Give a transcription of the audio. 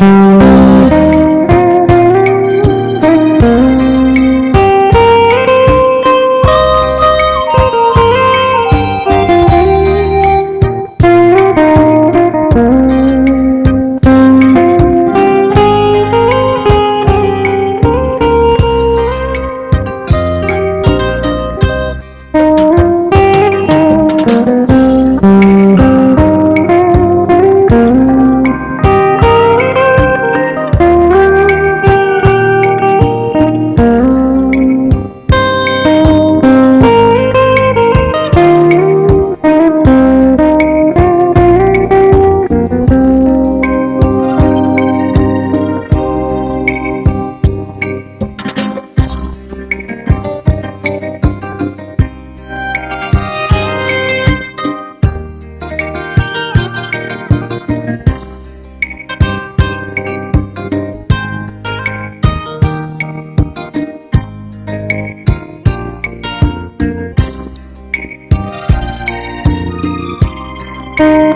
Música you.